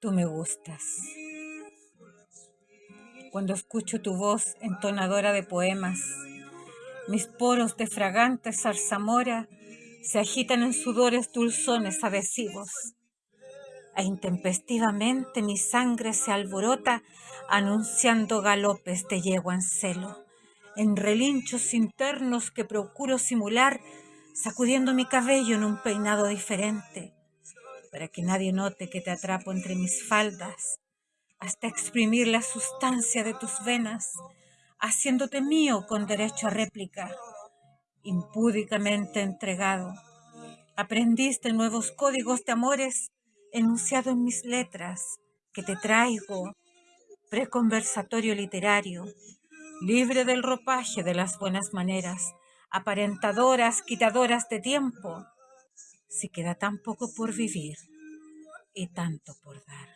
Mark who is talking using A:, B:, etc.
A: Tú me gustas. Cuando escucho tu voz entonadora de poemas, mis poros de fragante zarzamora se agitan en sudores dulzones adhesivos e intempestivamente mi sangre se alborota anunciando galopes de yegua en celo, en relinchos internos que procuro simular sacudiendo mi cabello en un peinado diferente, para que nadie note que te atrapo entre mis faldas, hasta exprimir la sustancia de tus venas, haciéndote mío con derecho a réplica, impúdicamente entregado. Aprendiste nuevos códigos de amores enunciado en mis letras, que te traigo, preconversatorio literario, libre del ropaje de las buenas maneras, aparentadoras, quitadoras de tiempo, si queda tan poco por vivir y tanto por dar.